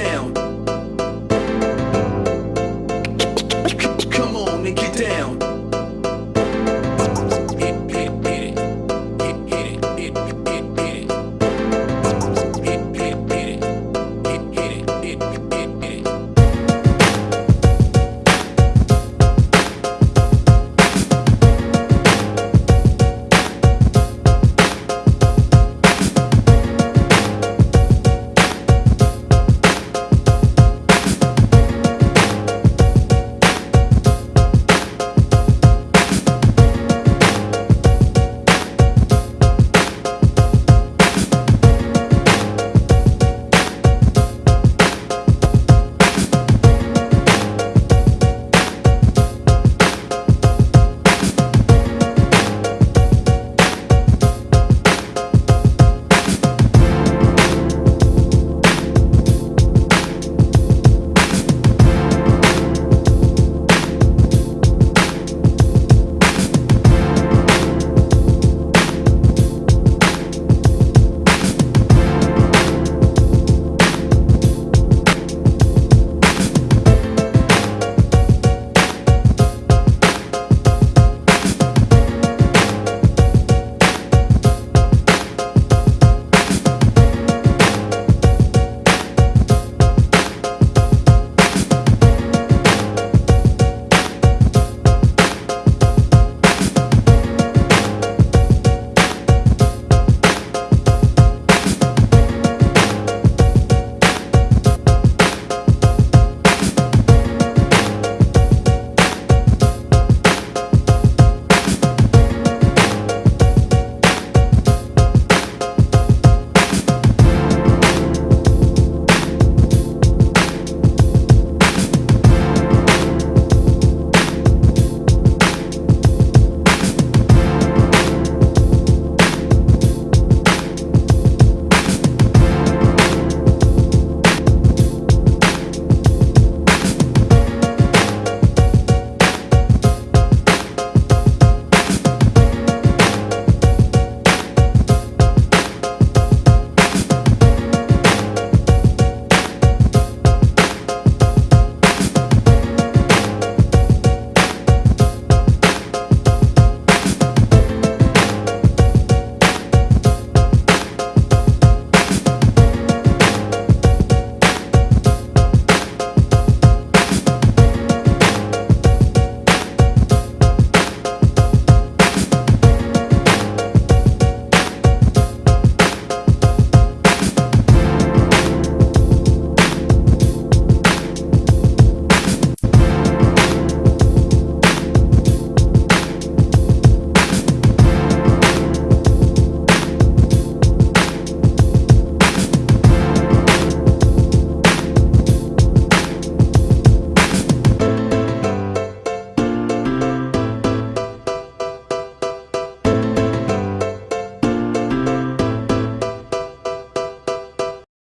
down.